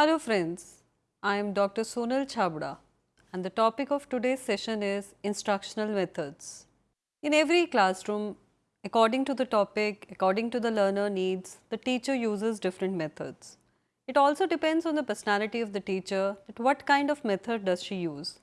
Hello friends, I am Dr. Sonal Chabda and the topic of today's session is instructional methods. In every classroom, according to the topic, according to the learner needs, the teacher uses different methods. It also depends on the personality of the teacher that what kind of method does she use.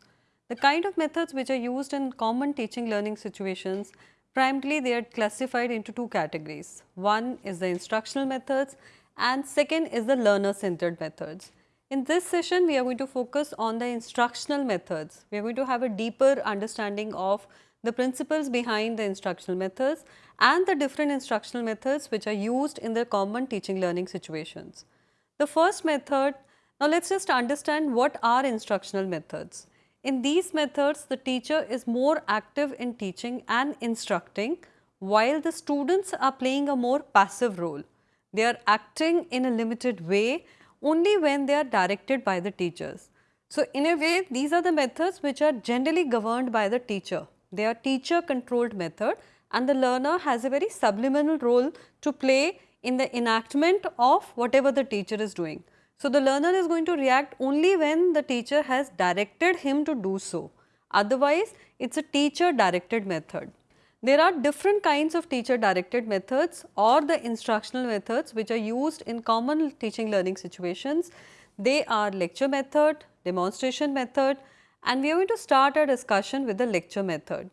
The kind of methods which are used in common teaching learning situations, primarily they are classified into two categories. One is the instructional methods and second is the learner centered methods. In this session, we are going to focus on the instructional methods. We are going to have a deeper understanding of the principles behind the instructional methods and the different instructional methods which are used in the common teaching learning situations. The first method, now let us just understand what are instructional methods. In these methods, the teacher is more active in teaching and instructing while the students are playing a more passive role. They are acting in a limited way only when they are directed by the teachers. So, in a way these are the methods which are generally governed by the teacher. They are teacher controlled method and the learner has a very subliminal role to play in the enactment of whatever the teacher is doing. So, the learner is going to react only when the teacher has directed him to do so. Otherwise, it is a teacher directed method. There are different kinds of teacher directed methods or the instructional methods which are used in common teaching learning situations. They are lecture method, demonstration method and we are going to start our discussion with the lecture method.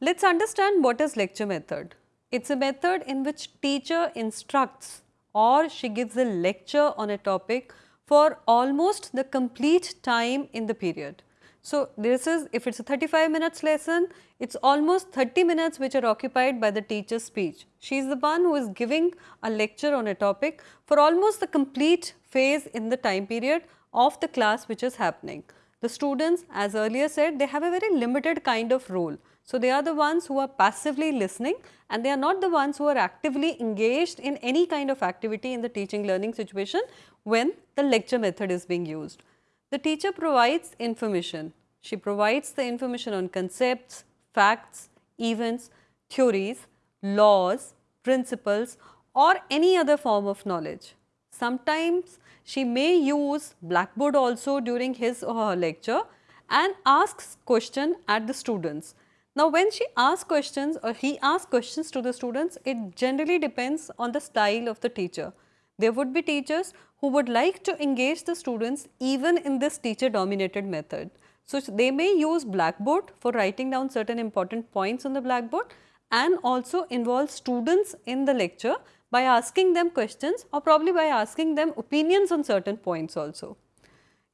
Let us understand what is lecture method. It is a method in which teacher instructs or she gives a lecture on a topic for almost the complete time in the period. So, this is if it is a 35 minutes lesson, it is almost 30 minutes which are occupied by the teacher's speech. She is the one who is giving a lecture on a topic for almost the complete phase in the time period of the class which is happening. The students as earlier said they have a very limited kind of role. So, they are the ones who are passively listening and they are not the ones who are actively engaged in any kind of activity in the teaching learning situation when the lecture method is being used. The teacher provides information. She provides the information on concepts, facts, events, theories, laws, principles or any other form of knowledge. Sometimes she may use blackboard also during his or her lecture and asks question at the students. Now, when she asks questions or he asks questions to the students, it generally depends on the style of the teacher. There would be teachers who would like to engage the students even in this teacher dominated method. So, they may use blackboard for writing down certain important points on the blackboard and also involve students in the lecture by asking them questions or probably by asking them opinions on certain points also.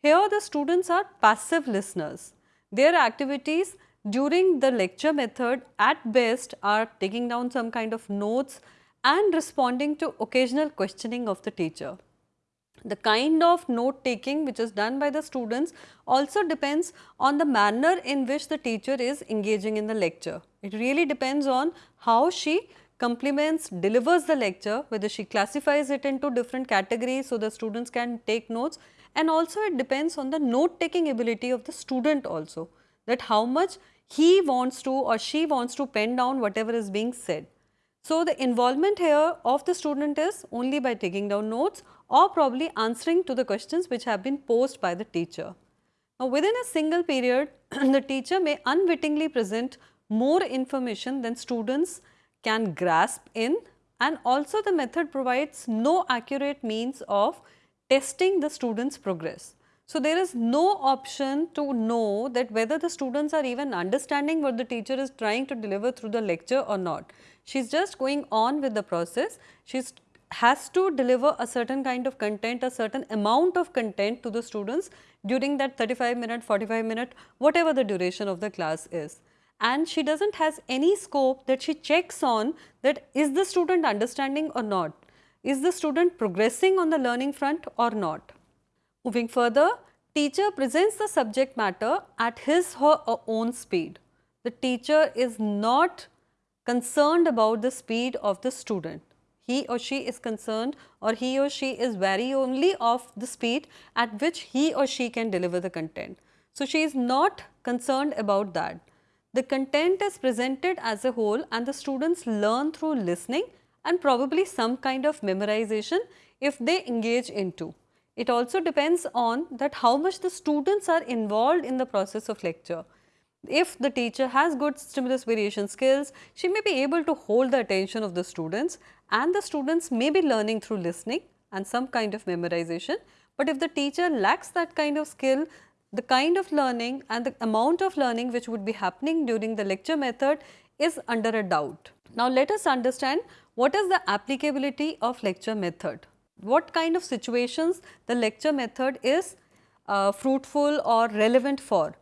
Here the students are passive listeners. Their activities during the lecture method at best are taking down some kind of notes and responding to occasional questioning of the teacher. The kind of note taking which is done by the students also depends on the manner in which the teacher is engaging in the lecture. It really depends on how she complements, delivers the lecture, whether she classifies it into different categories so the students can take notes and also it depends on the note taking ability of the student also that how much he wants to or she wants to pen down whatever is being said. So, the involvement here of the student is only by taking down notes or probably answering to the questions which have been posed by the teacher. Now, within a single period, the teacher may unwittingly present more information than students can grasp in and also the method provides no accurate means of testing the students progress. So, there is no option to know that whether the students are even understanding what the teacher is trying to deliver through the lecture or not. She is just going on with the process. She has to deliver a certain kind of content, a certain amount of content to the students during that 35 minute, 45 minute, whatever the duration of the class is. And she does not has any scope that she checks on that is the student understanding or not, is the student progressing on the learning front or not. Moving further, teacher presents the subject matter at his her own speed. The teacher is not concerned about the speed of the student. He or she is concerned or he or she is wary only of the speed at which he or she can deliver the content. So, she is not concerned about that. The content is presented as a whole and the students learn through listening and probably some kind of memorization if they engage into. it also depends on that how much the students are involved in the process of lecture. If the teacher has good stimulus variation skills, she may be able to hold the attention of the students and the students may be learning through listening and some kind of memorization. But if the teacher lacks that kind of skill, the kind of learning and the amount of learning which would be happening during the lecture method is under a doubt. Now, let us understand what is the applicability of lecture method. What kind of situations the lecture method is uh, fruitful or relevant for.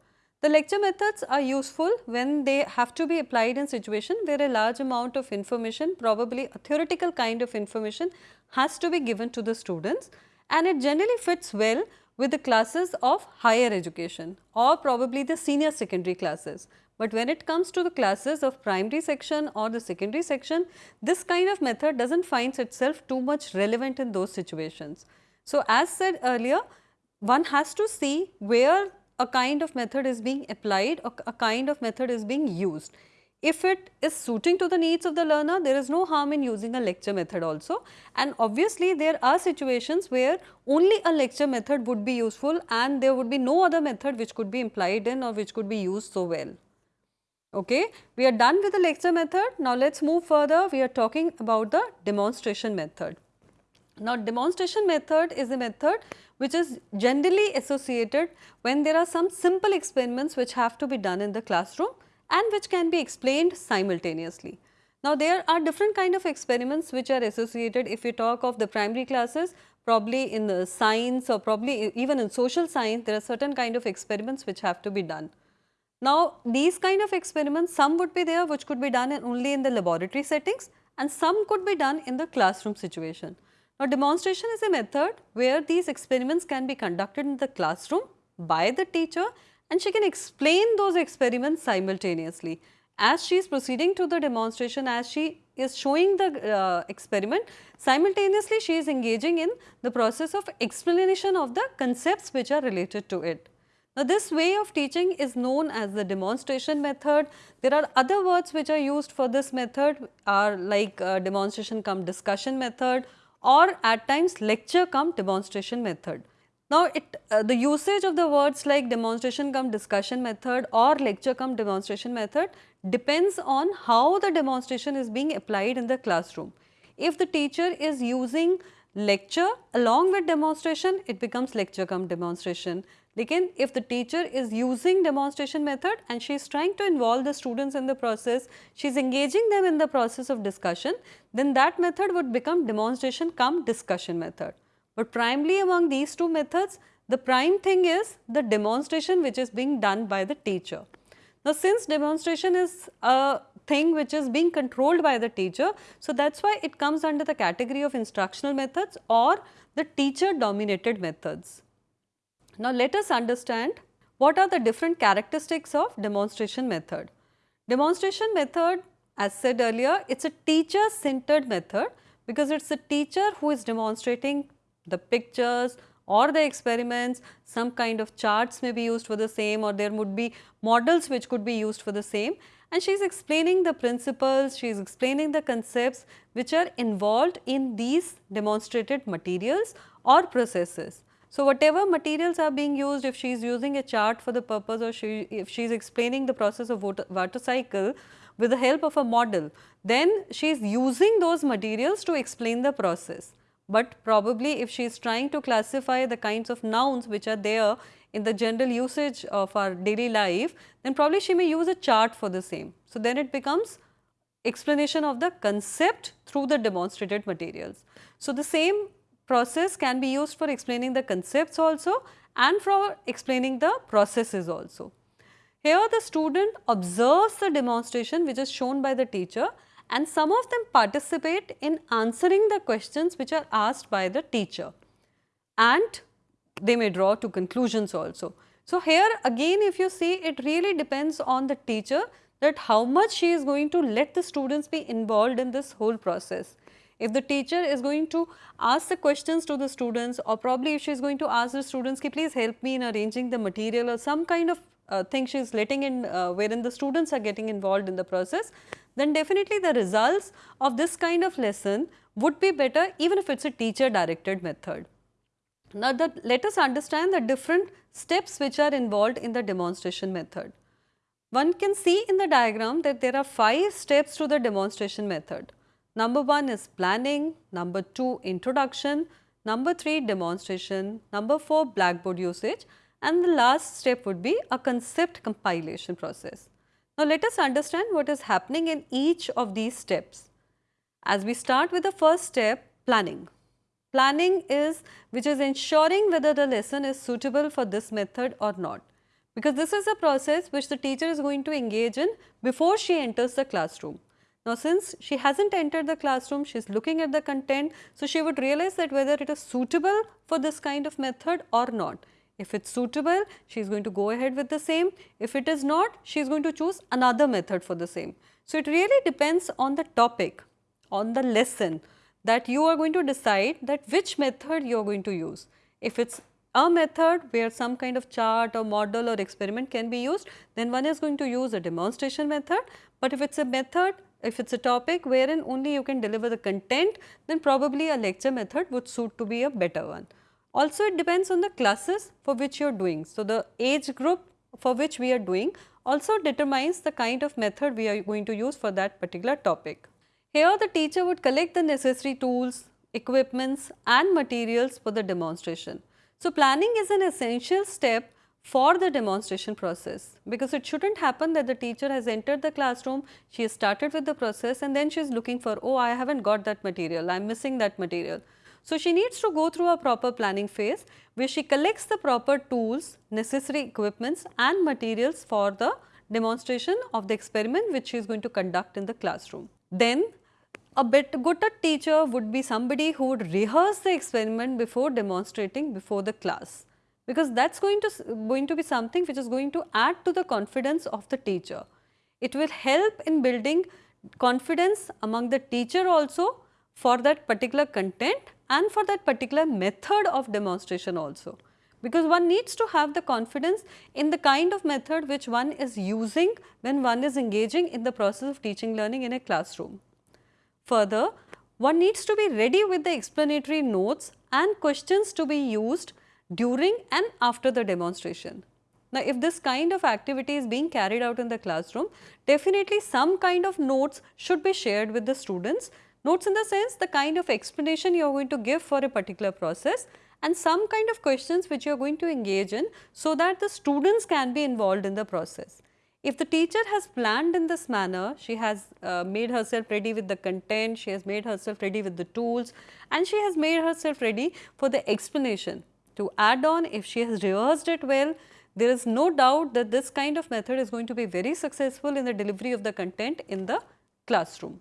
The lecture methods are useful when they have to be applied in situation where a large amount of information probably a theoretical kind of information has to be given to the students and it generally fits well with the classes of higher education or probably the senior secondary classes. But when it comes to the classes of primary section or the secondary section, this kind of method does not find itself too much relevant in those situations. So, as said earlier, one has to see where a kind of method is being applied or a kind of method is being used. If it is suiting to the needs of the learner, there is no harm in using a lecture method also. And obviously, there are situations where only a lecture method would be useful and there would be no other method which could be implied in or which could be used so well. Okay. We are done with the lecture method. Now, let us move further. We are talking about the demonstration method. Now, demonstration method is a method which is generally associated when there are some simple experiments which have to be done in the classroom and which can be explained simultaneously. Now, there are different kind of experiments which are associated if we talk of the primary classes probably in the science or probably even in social science there are certain kind of experiments which have to be done. Now, these kind of experiments, some would be there which could be done in only in the laboratory settings and some could be done in the classroom situation. Now, demonstration is a method where these experiments can be conducted in the classroom by the teacher and she can explain those experiments simultaneously. As she is proceeding to the demonstration, as she is showing the uh, experiment, simultaneously she is engaging in the process of explanation of the concepts which are related to it. Now, this way of teaching is known as the demonstration method. There are other words which are used for this method are like uh, demonstration cum discussion method or at times lecture cum demonstration method. Now, it uh, the usage of the words like demonstration cum discussion method or lecture cum demonstration method depends on how the demonstration is being applied in the classroom. If the teacher is using lecture along with demonstration, it becomes lecture cum demonstration. Again, if the teacher is using demonstration method and she is trying to involve the students in the process, she is engaging them in the process of discussion, then that method would become demonstration cum discussion method. But primarily among these two methods, the prime thing is the demonstration which is being done by the teacher. Now, since demonstration is a thing which is being controlled by the teacher, so that is why it comes under the category of instructional methods or the teacher dominated methods. Now, let us understand what are the different characteristics of demonstration method. Demonstration method as said earlier, it is a teacher centered method because it is a teacher who is demonstrating the pictures or the experiments, some kind of charts may be used for the same or there would be models which could be used for the same and she is explaining the principles, she is explaining the concepts which are involved in these demonstrated materials or processes. So, whatever materials are being used, if she is using a chart for the purpose or she, if she is explaining the process of water, water cycle with the help of a model, then she is using those materials to explain the process. But probably if she is trying to classify the kinds of nouns which are there in the general usage of our daily life, then probably she may use a chart for the same. So, then it becomes explanation of the concept through the demonstrated materials. So, the same process can be used for explaining the concepts also and for explaining the processes also. Here the student observes the demonstration which is shown by the teacher and some of them participate in answering the questions which are asked by the teacher and they may draw to conclusions also. So, here again if you see it really depends on the teacher that how much she is going to let the students be involved in this whole process. If the teacher is going to ask the questions to the students or probably if she is going to ask the students, please help me in arranging the material or some kind of uh, thing she is letting in uh, wherein the students are getting involved in the process, then definitely the results of this kind of lesson would be better even if it is a teacher directed method. Now, the, let us understand the different steps which are involved in the demonstration method. One can see in the diagram that there are 5 steps to the demonstration method. Number 1 is planning, number 2 introduction, number 3 demonstration, number 4 blackboard usage and the last step would be a concept compilation process. Now, let us understand what is happening in each of these steps. As we start with the first step planning. Planning is which is ensuring whether the lesson is suitable for this method or not because this is a process which the teacher is going to engage in before she enters the classroom. Now, since she has not entered the classroom, she is looking at the content, so she would realize that whether it is suitable for this kind of method or not. If it is suitable, she is going to go ahead with the same. If it is not, she is going to choose another method for the same. So, it really depends on the topic, on the lesson that you are going to decide that which method you are going to use. If it is a method where some kind of chart or model or experiment can be used, then one is going to use a demonstration method. But if it is a method, if it is a topic wherein only you can deliver the content, then probably a lecture method would suit to be a better one. Also it depends on the classes for which you are doing. So, the age group for which we are doing also determines the kind of method we are going to use for that particular topic. Here the teacher would collect the necessary tools, equipments and materials for the demonstration. So, planning is an essential step for the demonstration process because it should not happen that the teacher has entered the classroom, she has started with the process and then she is looking for, oh I have not got that material, I am missing that material. So, she needs to go through a proper planning phase where she collects the proper tools, necessary equipments and materials for the demonstration of the experiment which she is going to conduct in the classroom. Then a bit good teacher would be somebody who would rehearse the experiment before demonstrating before the class because that is going to going to be something which is going to add to the confidence of the teacher. It will help in building confidence among the teacher also for that particular content and for that particular method of demonstration also because one needs to have the confidence in the kind of method which one is using when one is engaging in the process of teaching learning in a classroom. Further, one needs to be ready with the explanatory notes and questions to be used during and after the demonstration. Now, if this kind of activity is being carried out in the classroom, definitely some kind of notes should be shared with the students. Notes in the sense the kind of explanation you are going to give for a particular process and some kind of questions which you are going to engage in so that the students can be involved in the process. If the teacher has planned in this manner, she has uh, made herself ready with the content, she has made herself ready with the tools and she has made herself ready for the explanation. To add on, if she has rehearsed it well, there is no doubt that this kind of method is going to be very successful in the delivery of the content in the classroom.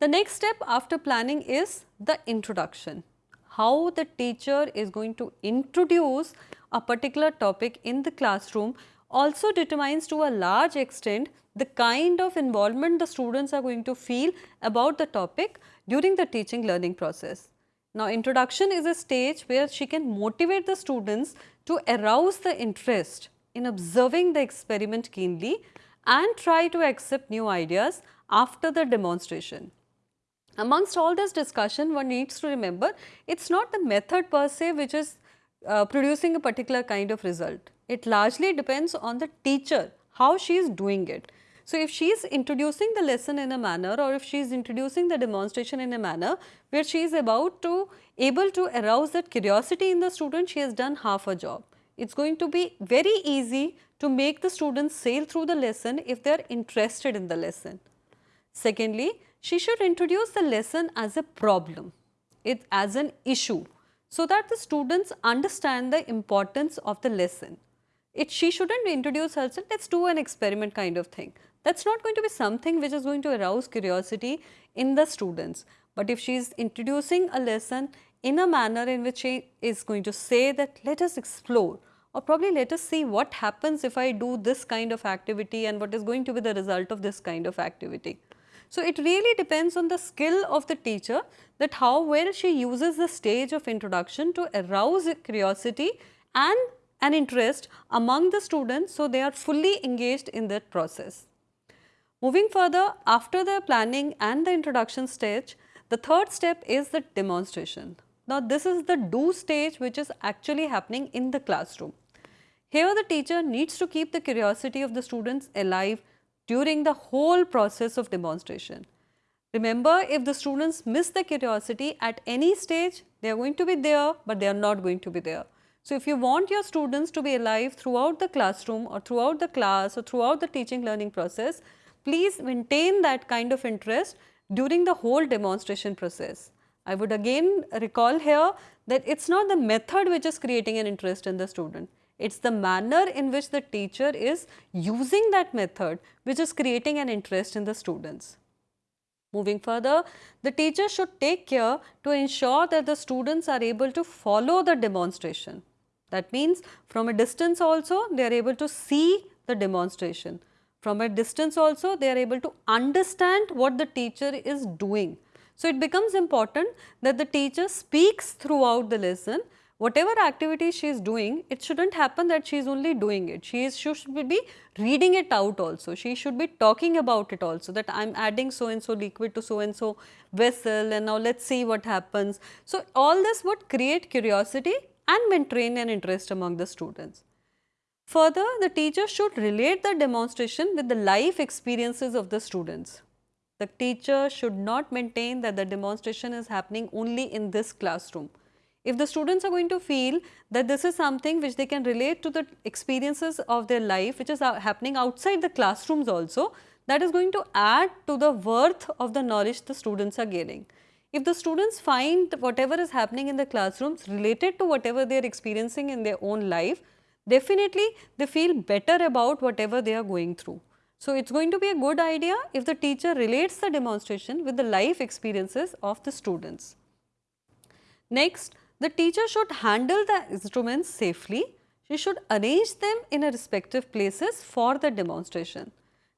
The next step after planning is the introduction. How the teacher is going to introduce a particular topic in the classroom also determines to a large extent the kind of involvement the students are going to feel about the topic during the teaching learning process. Now, introduction is a stage where she can motivate the students to arouse the interest in observing the experiment keenly and try to accept new ideas after the demonstration. Amongst all this discussion, one needs to remember it is not the method per se which is uh, producing a particular kind of result. It largely depends on the teacher, how she is doing it. So, if she is introducing the lesson in a manner or if she is introducing the demonstration in a manner where she is about to able to arouse that curiosity in the student, she has done half a job. It is going to be very easy to make the students sail through the lesson if they are interested in the lesson. Secondly, she should introduce the lesson as a problem, it as an issue so that the students understand the importance of the lesson it she shouldn't introduce herself let's do an experiment kind of thing that's not going to be something which is going to arouse curiosity in the students but if she is introducing a lesson in a manner in which she is going to say that let us explore or probably let us see what happens if I do this kind of activity and what is going to be the result of this kind of activity. So, it really depends on the skill of the teacher that how well she uses the stage of introduction to arouse curiosity and an interest among the students so they are fully engaged in that process. Moving further after the planning and the introduction stage, the third step is the demonstration. Now, this is the do stage which is actually happening in the classroom. Here the teacher needs to keep the curiosity of the students alive during the whole process of demonstration. Remember if the students miss the curiosity at any stage, they are going to be there, but they are not going to be there. So, if you want your students to be alive throughout the classroom or throughout the class or throughout the teaching learning process, please maintain that kind of interest during the whole demonstration process. I would again recall here that it is not the method which is creating an interest in the student, it is the manner in which the teacher is using that method which is creating an interest in the students. Moving further, the teacher should take care to ensure that the students are able to follow the demonstration. That means from a distance also they are able to see the demonstration. From a distance also they are able to understand what the teacher is doing. So, it becomes important that the teacher speaks throughout the lesson whatever activity she is doing, it should not happen that she is only doing it. She is should be reading it out also. She should be talking about it also that I am adding so and so liquid to so and so vessel and now let us see what happens. So, all this would create curiosity and maintain an interest among the students. Further, the teacher should relate the demonstration with the life experiences of the students. The teacher should not maintain that the demonstration is happening only in this classroom. If the students are going to feel that this is something which they can relate to the experiences of their life which is happening outside the classrooms also, that is going to add to the worth of the knowledge the students are gaining. If the students find whatever is happening in the classrooms related to whatever they are experiencing in their own life, definitely they feel better about whatever they are going through. So, it is going to be a good idea if the teacher relates the demonstration with the life experiences of the students. Next, the teacher should handle the instruments safely. She should arrange them in a respective places for the demonstration.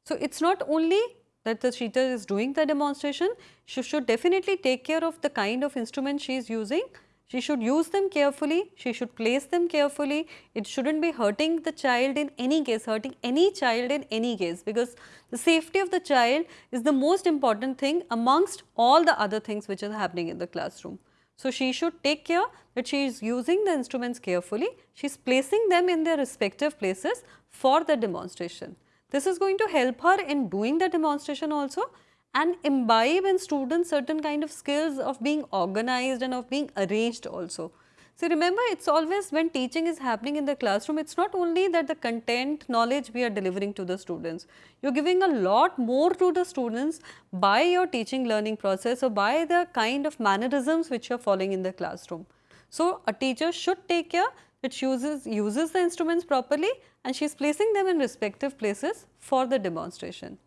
So, it is not only that the teacher is doing the demonstration, she should definitely take care of the kind of instrument she is using. She should use them carefully, she should place them carefully. It should not be hurting the child in any case, hurting any child in any case because the safety of the child is the most important thing amongst all the other things which are happening in the classroom. So, she should take care that she is using the instruments carefully, she is placing them in their respective places for the demonstration. This is going to help her in doing the demonstration also and imbibe in students certain kind of skills of being organized and of being arranged also. So, remember it is always when teaching is happening in the classroom, it is not only that the content knowledge we are delivering to the students, you are giving a lot more to the students by your teaching learning process or by the kind of mannerisms which you are following in the classroom. So, a teacher should take care that uses, uses the instruments properly and she is placing them in respective places for the demonstration.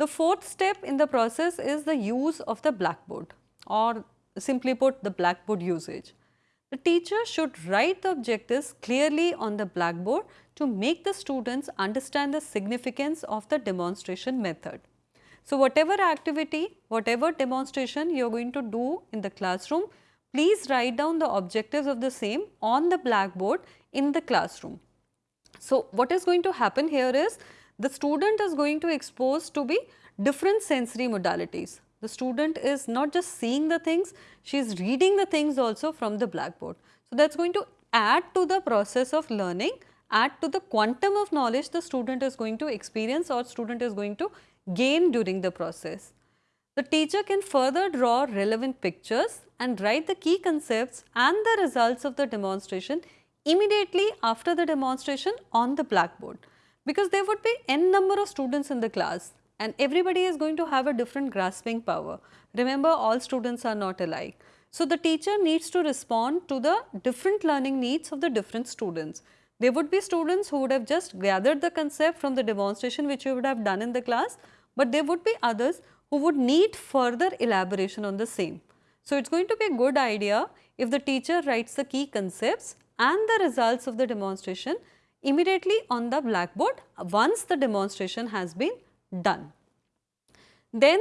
The fourth step in the process is the use of the blackboard or simply put the blackboard usage. The teacher should write the objectives clearly on the blackboard to make the students understand the significance of the demonstration method. So, whatever activity, whatever demonstration you are going to do in the classroom, please write down the objectives of the same on the blackboard in the classroom. So, what is going to happen here is the student is going to expose to be different sensory modalities. The student is not just seeing the things, she is reading the things also from the blackboard. So, that is going to add to the process of learning, add to the quantum of knowledge the student is going to experience or student is going to gain during the process. The teacher can further draw relevant pictures and write the key concepts and the results of the demonstration immediately after the demonstration on the blackboard because there would be n number of students in the class and everybody is going to have a different grasping power. Remember all students are not alike. So, the teacher needs to respond to the different learning needs of the different students. There would be students who would have just gathered the concept from the demonstration which you would have done in the class, but there would be others who would need further elaboration on the same. So, it is going to be a good idea if the teacher writes the key concepts and the results of the demonstration immediately on the blackboard once the demonstration has been done. Then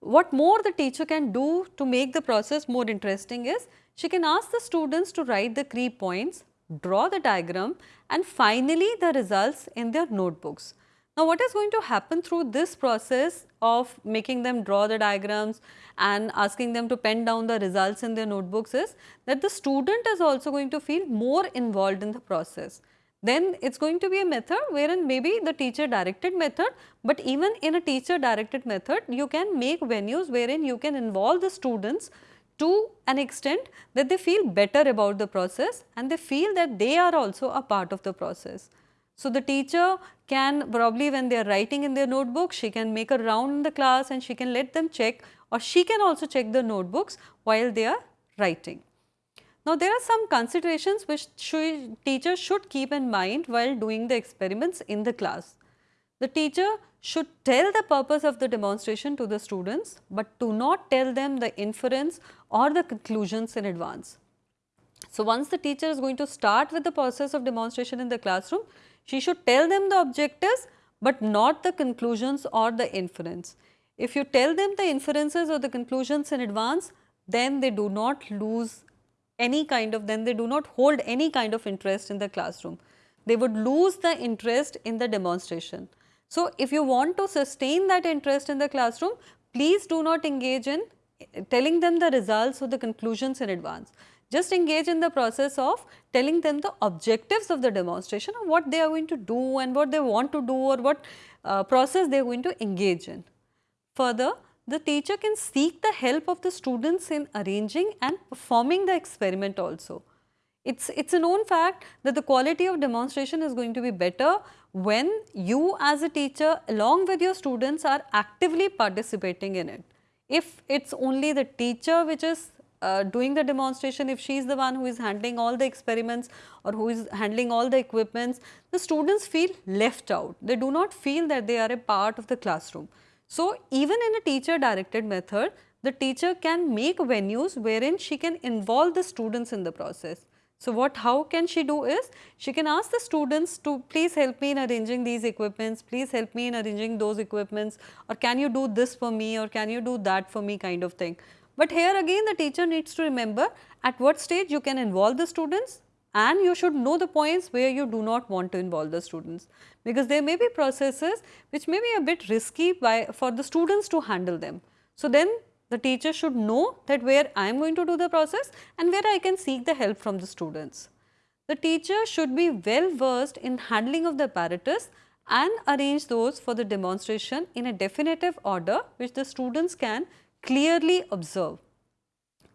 what more the teacher can do to make the process more interesting is she can ask the students to write the key points, draw the diagram and finally the results in their notebooks. Now, what is going to happen through this process of making them draw the diagrams and asking them to pen down the results in their notebooks is that the student is also going to feel more involved in the process. Then it is going to be a method wherein maybe the teacher directed method, but even in a teacher directed method you can make venues wherein you can involve the students to an extent that they feel better about the process and they feel that they are also a part of the process. So, the teacher can probably when they are writing in their notebook, she can make a round in the class and she can let them check or she can also check the notebooks while they are writing. Now, there are some considerations which teachers should keep in mind while doing the experiments in the class. The teacher should tell the purpose of the demonstration to the students, but do not tell them the inference or the conclusions in advance. So, once the teacher is going to start with the process of demonstration in the classroom, she should tell them the objectives, but not the conclusions or the inference. If you tell them the inferences or the conclusions in advance, then they do not lose any kind of, then they do not hold any kind of interest in the classroom. They would lose the interest in the demonstration. So, if you want to sustain that interest in the classroom, please do not engage in telling them the results or the conclusions in advance just engage in the process of telling them the objectives of the demonstration or what they are going to do and what they want to do or what uh, process they are going to engage in. Further, the teacher can seek the help of the students in arranging and performing the experiment also. It's, it's a known fact that the quality of demonstration is going to be better when you as a teacher along with your students are actively participating in it. If it's only the teacher which is uh, doing the demonstration, if she is the one who is handling all the experiments or who is handling all the equipments, the students feel left out. They do not feel that they are a part of the classroom. So, even in a teacher directed method, the teacher can make venues wherein she can involve the students in the process. So, what how can she do is, she can ask the students to please help me in arranging these equipments, please help me in arranging those equipments or can you do this for me or can you do that for me kind of thing. But here again the teacher needs to remember at what stage you can involve the students and you should know the points where you do not want to involve the students because there may be processes which may be a bit risky by for the students to handle them. So, then the teacher should know that where I am going to do the process and where I can seek the help from the students. The teacher should be well versed in handling of the apparatus and arrange those for the demonstration in a definitive order which the students can clearly observe.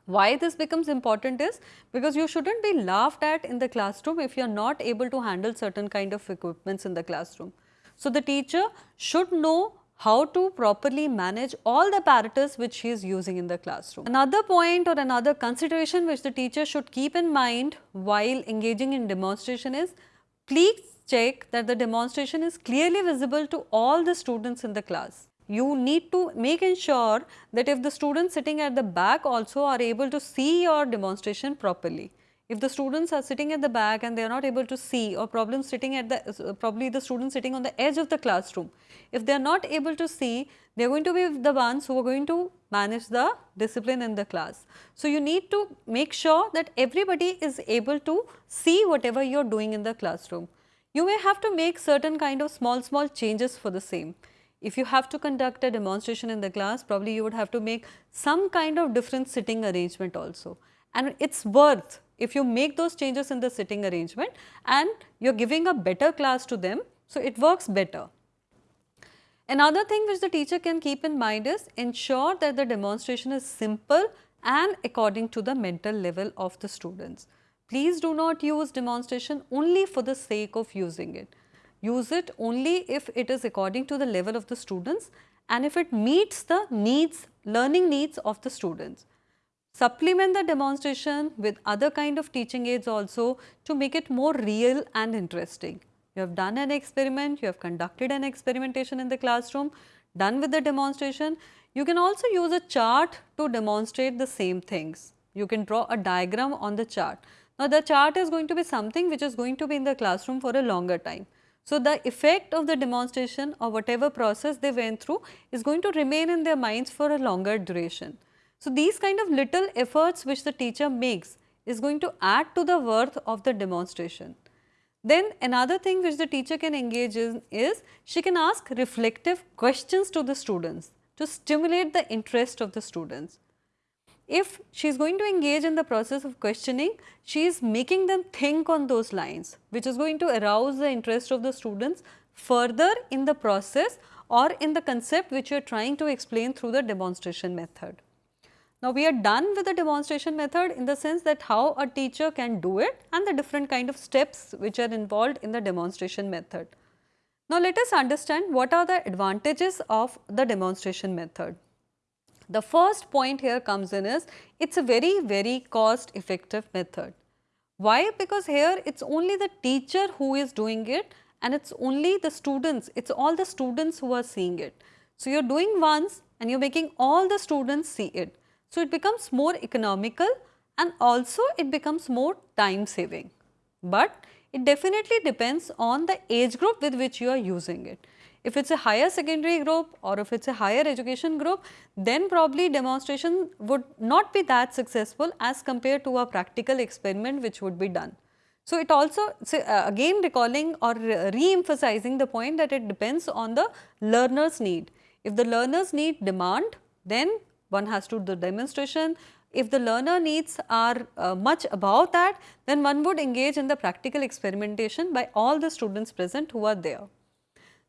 Why this becomes important is because you should not be laughed at in the classroom if you are not able to handle certain kind of equipments in the classroom. So, the teacher should know how to properly manage all the apparatus which he is using in the classroom. Another point or another consideration which the teacher should keep in mind while engaging in demonstration is please check that the demonstration is clearly visible to all the students in the class you need to make ensure that if the students sitting at the back also are able to see your demonstration properly. If the students are sitting at the back and they are not able to see or problems sitting at the probably the students sitting on the edge of the classroom, if they are not able to see, they are going to be the ones who are going to manage the discipline in the class. So, you need to make sure that everybody is able to see whatever you are doing in the classroom. You may have to make certain kind of small small changes for the same. If you have to conduct a demonstration in the class, probably you would have to make some kind of different sitting arrangement also. And it's worth if you make those changes in the sitting arrangement and you're giving a better class to them, so it works better. Another thing which the teacher can keep in mind is ensure that the demonstration is simple and according to the mental level of the students. Please do not use demonstration only for the sake of using it use it only if it is according to the level of the students and if it meets the needs, learning needs of the students. Supplement the demonstration with other kind of teaching aids also to make it more real and interesting. You have done an experiment, you have conducted an experimentation in the classroom, done with the demonstration. You can also use a chart to demonstrate the same things. You can draw a diagram on the chart. Now, the chart is going to be something which is going to be in the classroom for a longer time. So, the effect of the demonstration or whatever process they went through is going to remain in their minds for a longer duration. So, these kind of little efforts which the teacher makes is going to add to the worth of the demonstration. Then another thing which the teacher can engage in is she can ask reflective questions to the students to stimulate the interest of the students. If she is going to engage in the process of questioning, she is making them think on those lines which is going to arouse the interest of the students further in the process or in the concept which you are trying to explain through the demonstration method. Now, we are done with the demonstration method in the sense that how a teacher can do it and the different kind of steps which are involved in the demonstration method. Now, let us understand what are the advantages of the demonstration method. The first point here comes in is it is a very very cost effective method. Why? Because here it is only the teacher who is doing it and it is only the students, it is all the students who are seeing it. So, you are doing once and you are making all the students see it. So, it becomes more economical and also it becomes more time saving. But it definitely depends on the age group with which you are using it. If it is a higher secondary group or if it is a higher education group, then probably demonstration would not be that successful as compared to a practical experiment which would be done. So, it also so, uh, again recalling or re-emphasizing the point that it depends on the learner's need. If the learner's need demand, then one has to do the demonstration. If the learner needs are uh, much above that, then one would engage in the practical experimentation by all the students present who are there.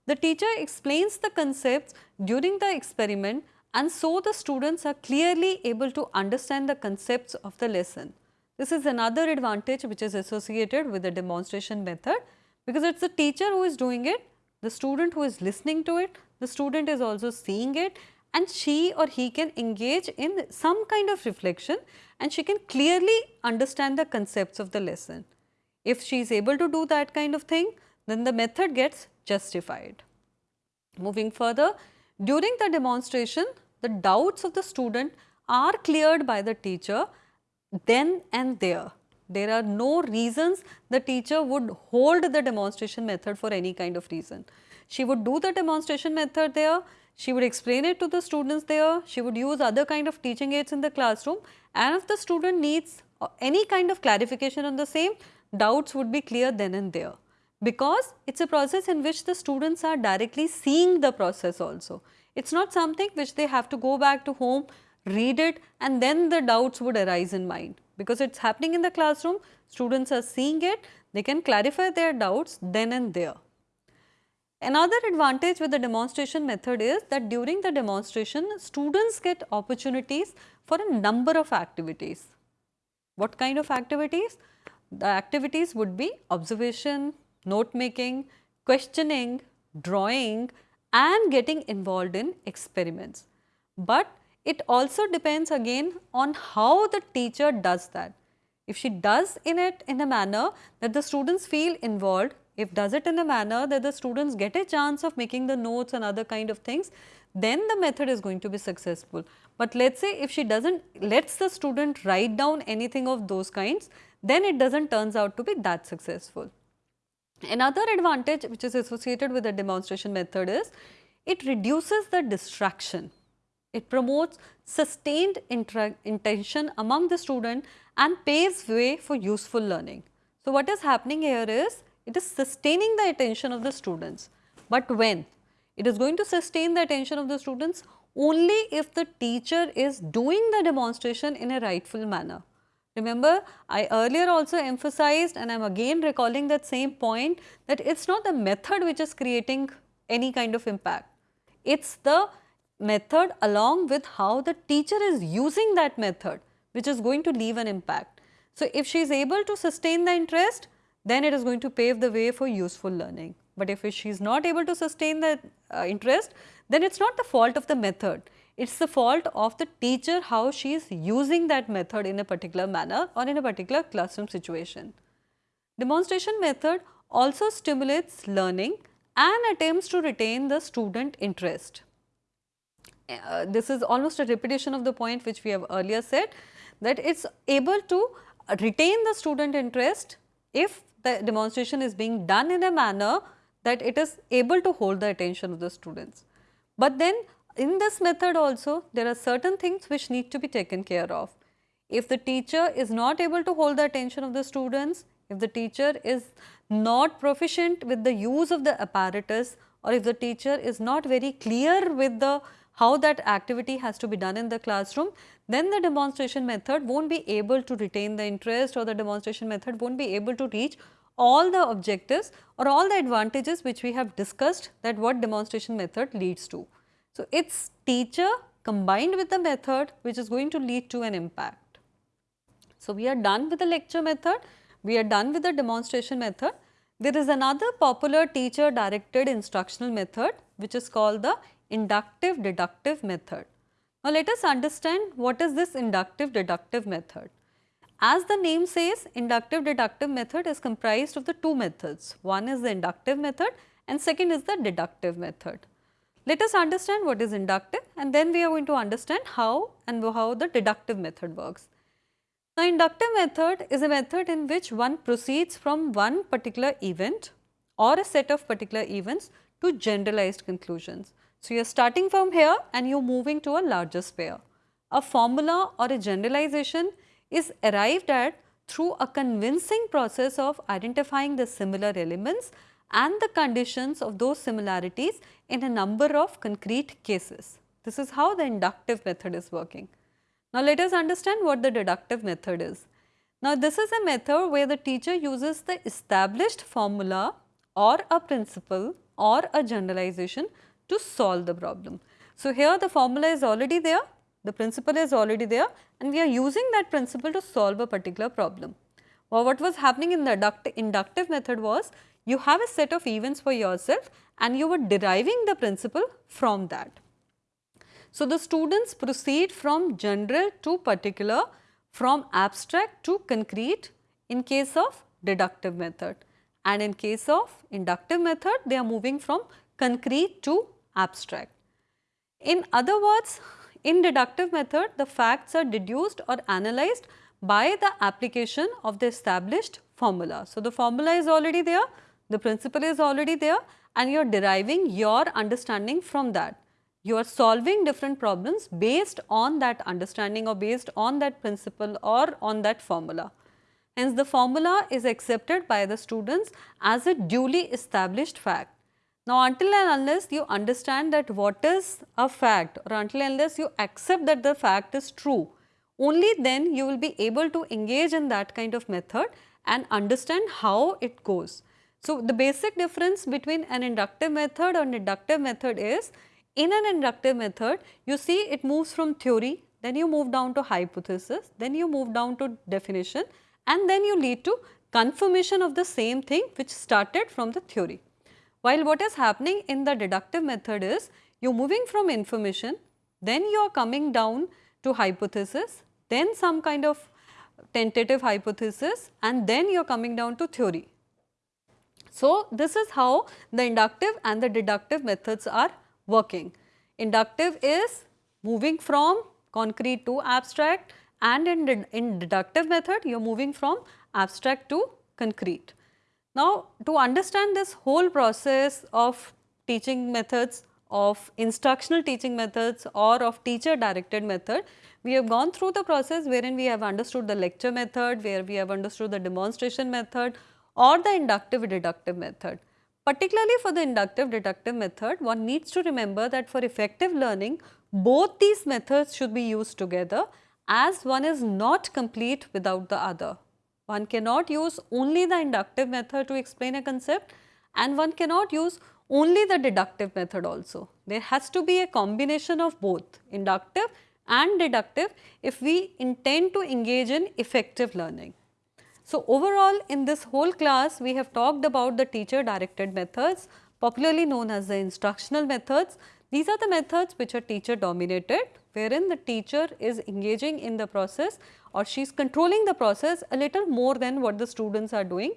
The teacher explains the concepts during the experiment and so the students are clearly able to understand the concepts of the lesson. This is another advantage which is associated with the demonstration method because it is the teacher who is doing it, the student who is listening to it, the student is also seeing it and she or he can engage in some kind of reflection and she can clearly understand the concepts of the lesson. If she is able to do that kind of thing, then the method gets justified. Moving further, during the demonstration, the doubts of the student are cleared by the teacher then and there. There are no reasons the teacher would hold the demonstration method for any kind of reason. She would do the demonstration method there, she would explain it to the students there, she would use other kind of teaching aids in the classroom and if the student needs any kind of clarification on the same, doubts would be clear then and there. Because it is a process in which the students are directly seeing the process also. It is not something which they have to go back to home, read it and then the doubts would arise in mind. Because it is happening in the classroom, students are seeing it, they can clarify their doubts then and there. Another advantage with the demonstration method is that during the demonstration, students get opportunities for a number of activities. What kind of activities? The activities would be observation, note making, questioning, drawing and getting involved in experiments. But it also depends again on how the teacher does that. If she does in it in a manner that the students feel involved, if does it in a manner that the students get a chance of making the notes and other kind of things, then the method is going to be successful. But let us say if she does not lets the student write down anything of those kinds, then it does not turns out to be that successful. Another advantage which is associated with the demonstration method is it reduces the distraction. It promotes sustained intention among the student and paves way for useful learning. So, what is happening here is it is sustaining the attention of the students. But when? It is going to sustain the attention of the students only if the teacher is doing the demonstration in a rightful manner. Remember, I earlier also emphasized and I am again recalling that same point that it is not the method which is creating any kind of impact. It is the method along with how the teacher is using that method which is going to leave an impact. So, if she is able to sustain the interest, then it is going to pave the way for useful learning. But if she is not able to sustain the uh, interest, then it is not the fault of the method. It is the fault of the teacher how she is using that method in a particular manner or in a particular classroom situation. Demonstration method also stimulates learning and attempts to retain the student interest. Uh, this is almost a repetition of the point which we have earlier said that it is able to retain the student interest if the demonstration is being done in a manner that it is able to hold the attention of the students. But then in this method also there are certain things which need to be taken care of. If the teacher is not able to hold the attention of the students, if the teacher is not proficient with the use of the apparatus or if the teacher is not very clear with the how that activity has to be done in the classroom, then the demonstration method won't be able to retain the interest or the demonstration method won't be able to reach all the objectives or all the advantages which we have discussed that what demonstration method leads to. So, it is teacher combined with the method which is going to lead to an impact. So, we are done with the lecture method, we are done with the demonstration method. There is another popular teacher directed instructional method which is called the inductive deductive method. Now, let us understand what is this inductive deductive method. As the name says, inductive deductive method is comprised of the two methods. One is the inductive method and second is the deductive method. Let us understand what is inductive and then we are going to understand how and how the deductive method works. Now, inductive method is a method in which one proceeds from one particular event or a set of particular events to generalized conclusions. So, you are starting from here and you are moving to a larger sphere. A formula or a generalization is arrived at through a convincing process of identifying the similar elements and the conditions of those similarities in a number of concrete cases. This is how the inductive method is working. Now, let us understand what the deductive method is. Now, this is a method where the teacher uses the established formula or a principle or a generalization to solve the problem. So, here the formula is already there, the principle is already there and we are using that principle to solve a particular problem. Well, what was happening in the inductive method was you have a set of events for yourself and you were deriving the principle from that. So, the students proceed from general to particular, from abstract to concrete in case of deductive method and in case of inductive method they are moving from concrete to abstract. In other words, in deductive method the facts are deduced or analyzed by the application of the established formula. So, the formula is already there, the principle is already there and you are deriving your understanding from that. You are solving different problems based on that understanding or based on that principle or on that formula. Hence, the formula is accepted by the students as a duly established fact. Now, until and unless you understand that what is a fact or until and unless you accept that the fact is true, only then you will be able to engage in that kind of method and understand how it goes. So, the basic difference between an inductive method or deductive method is in an inductive method you see it moves from theory, then you move down to hypothesis, then you move down to definition and then you lead to confirmation of the same thing which started from the theory. While what is happening in the deductive method is you are moving from information, then you are coming down to hypothesis, then some kind of tentative hypothesis and then you are coming down to theory. So, this is how the inductive and the deductive methods are working. Inductive is moving from concrete to abstract and in, in deductive method you are moving from abstract to concrete. Now, to understand this whole process of teaching methods, of instructional teaching methods or of teacher directed method, we have gone through the process wherein we have understood the lecture method, where we have understood the demonstration method, or the inductive deductive method. Particularly for the inductive deductive method, one needs to remember that for effective learning, both these methods should be used together as one is not complete without the other. One cannot use only the inductive method to explain a concept and one cannot use only the deductive method also. There has to be a combination of both inductive and deductive if we intend to engage in effective learning. So, overall in this whole class we have talked about the teacher directed methods popularly known as the instructional methods. These are the methods which are teacher dominated wherein the teacher is engaging in the process or she is controlling the process a little more than what the students are doing.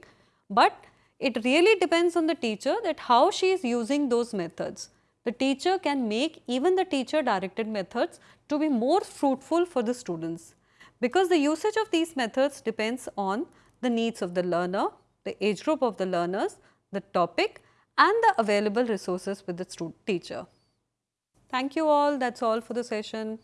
But it really depends on the teacher that how she is using those methods. The teacher can make even the teacher directed methods to be more fruitful for the students because the usage of these methods depends on the needs of the learner, the age group of the learners, the topic and the available resources with the teacher. Thank you all, that is all for the session.